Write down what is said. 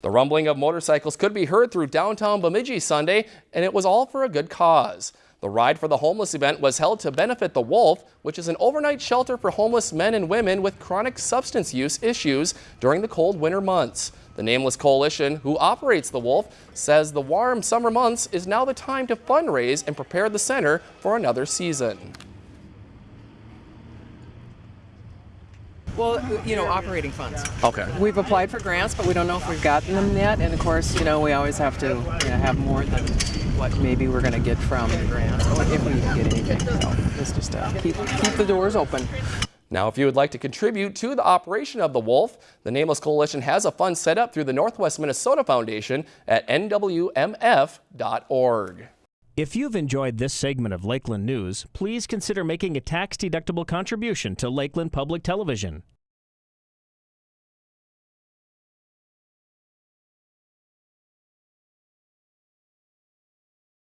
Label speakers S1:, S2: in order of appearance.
S1: The rumbling of motorcycles could be heard through downtown Bemidji Sunday, and it was all for a good cause. The Ride for the Homeless event was held to benefit The Wolf, which is an overnight shelter for homeless men and women with chronic substance use issues during the cold winter months. The Nameless Coalition, who operates The Wolf, says the warm summer months is now the time to fundraise and prepare the center for another season.
S2: Well, you know, operating funds.
S1: Okay.
S2: We've applied for grants, but we don't know if we've gotten them yet. And of course, you know, we always have to you know, have more than what maybe we're going to get from the grants, if we even get anything. So it's just uh, keep keep the doors open.
S1: Now, if you would like to contribute to the operation of the Wolf, the Nameless Coalition has a fund set up through the Northwest Minnesota Foundation at nwmf.org.
S3: If you've enjoyed this segment of Lakeland News, please consider making a tax-deductible contribution to Lakeland Public Television.